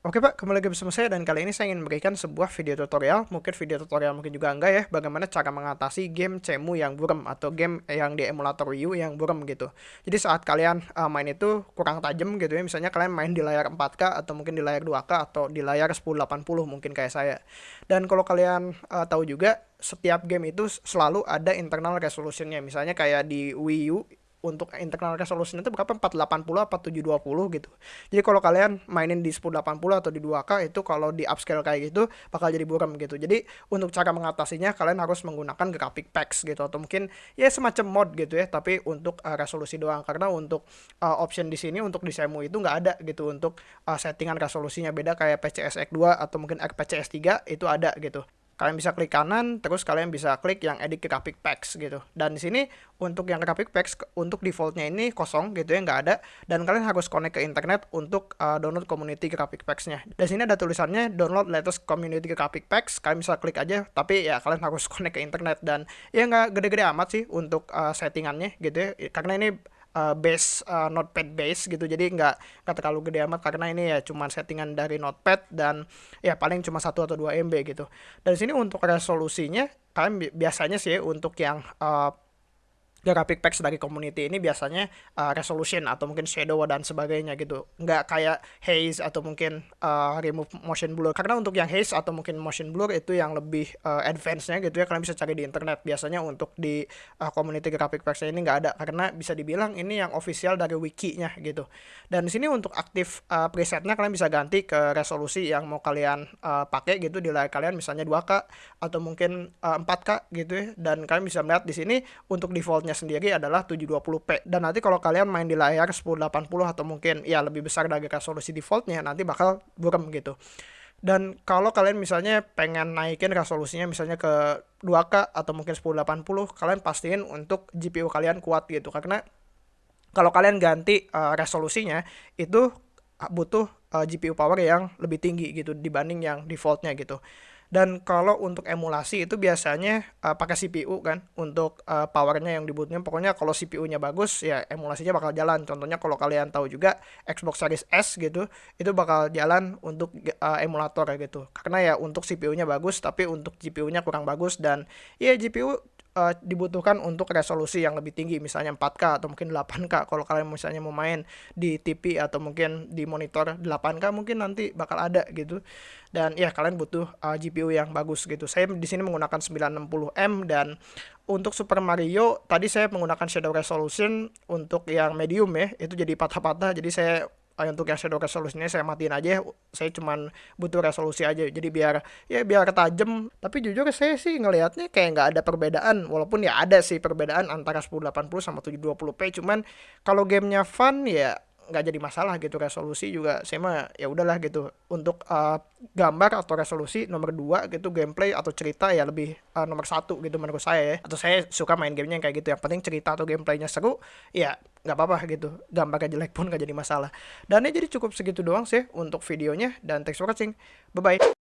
Oke Pak, kembali lagi bersama saya dan kali ini saya ingin memberikan sebuah video tutorial, mungkin video tutorial mungkin juga enggak ya, bagaimana cara mengatasi game cemu yang buram atau game yang di emulator Wii U yang buram gitu. Jadi saat kalian uh, main itu kurang tajam gitu ya, misalnya kalian main di layar 4K atau mungkin di layar 2K atau di layar 1080 mungkin kayak saya. Dan kalau kalian uh, tahu juga setiap game itu selalu ada internal resolutionnya, misalnya kayak di Wii U untuk internal resolution itu berapa 480 apa 720 gitu. Jadi kalau kalian mainin di 1080 atau di 2K itu kalau di upscale kayak gitu bakal jadi buram gitu. Jadi untuk cara mengatasinya kalian harus menggunakan graphic packs gitu atau mungkin ya semacam mod gitu ya tapi untuk uh, resolusi doang karena untuk uh, option di sini untuk di Semu itu nggak ada gitu untuk uh, settingan resolusinya beda kayak PCSX 2 atau mungkin RPCS 3 itu ada gitu kalian bisa klik kanan terus kalian bisa klik yang edit graphic packs gitu. Dan di sini untuk yang graphic packs untuk defaultnya ini kosong gitu ya nggak ada. Dan kalian harus connect ke internet untuk uh, download community graphic packsnya dan sini ada tulisannya download latest community graphic packs kalian bisa klik aja tapi ya kalian harus connect ke internet. Dan ya nggak gede-gede amat sih untuk uh, settingannya gitu ya. Karena ini uh, base uh, notepad base gitu. Jadi nggak nggak terlalu gede amat karena ini ya cuma settingan dari notepad dan ya paling cuma satu atau dua MB gitu. Dan sini untuk resolusinya kalian biasanya sih untuk yang uh, graphic packs dari community ini biasanya uh, resolution atau mungkin shadow dan sebagainya gitu. Nggak kayak haze atau mungkin uh, remove motion blur. Karena untuk yang haze atau mungkin motion blur itu yang lebih uh, advance-nya gitu ya kalian bisa cari di internet. Biasanya untuk di uh, community graphic packs ini nggak ada. Karena bisa dibilang ini yang official dari wiki-nya gitu. Dan di sini untuk aktif uh, presetnya kalian bisa ganti ke resolusi yang mau kalian uh, pakai gitu di layar kalian misalnya 2K atau mungkin uh, 4K gitu ya. Dan kalian bisa melihat di sini untuk defaultnya sendiri adalah 720p dan nanti kalau kalian main di layar 1080 atau mungkin ya lebih besar dari resolusi defaultnya nanti bakal buram gitu. Dan kalau kalian misalnya pengen naikin resolusinya misalnya ke 2K atau mungkin 1080 kalian pastiin untuk GPU kalian kuat gitu. Karena kalau kalian ganti uh, resolusinya itu butuh uh, GPU power yang lebih tinggi gitu dibanding yang defaultnya gitu dan kalau untuk emulasi itu biasanya uh, pakai CPU kan untuk uh, powernya yang dibutuhkan pokoknya kalau CPU-nya bagus ya emulasinya bakal jalan. Contohnya kalau kalian tahu juga Xbox Series S gitu itu bakal jalan untuk uh, emulator gitu. Karena ya untuk CPU-nya bagus tapi untuk GPU-nya kurang bagus. Dan ya GPU uh, dibutuhkan untuk resolusi yang lebih tinggi misalnya 4K atau mungkin 8K kalau kalian misalnya mau main di TV atau mungkin di monitor 8K mungkin nanti bakal ada gitu. Dan ya kalian butuh uh, GPU yang bagus gitu. Saya di sini menggunakan 960M dan untuk Super Mario tadi saya menggunakan shadow resolution untuk yang medium ya. Itu jadi patah-patah jadi saya untuk yang shadow resolusinya saya matiin aja saya cuman butuh resolusi aja. Jadi biar ya biar tajam tapi jujur saya sih ngelihatnya kayak nggak ada perbedaan. Walaupun ya ada sih perbedaan antara 1080 sama 720p cuman kalau gamenya fun ya nggak jadi masalah gitu. Resolusi juga saya mah ya udahlah gitu. Untuk uh, gambar atau resolusi nomor dua gitu gameplay atau cerita ya lebih uh, nomor satu gitu menurut saya ya. Atau saya suka main gamenya yang kayak gitu. Yang penting cerita atau gameplaynya seru ya nggak apa-apa gitu. Gambarnya jelek pun nggak jadi masalah. Dan ya jadi cukup segitu doang sih untuk videonya. Dan thanks for watching. Bye bye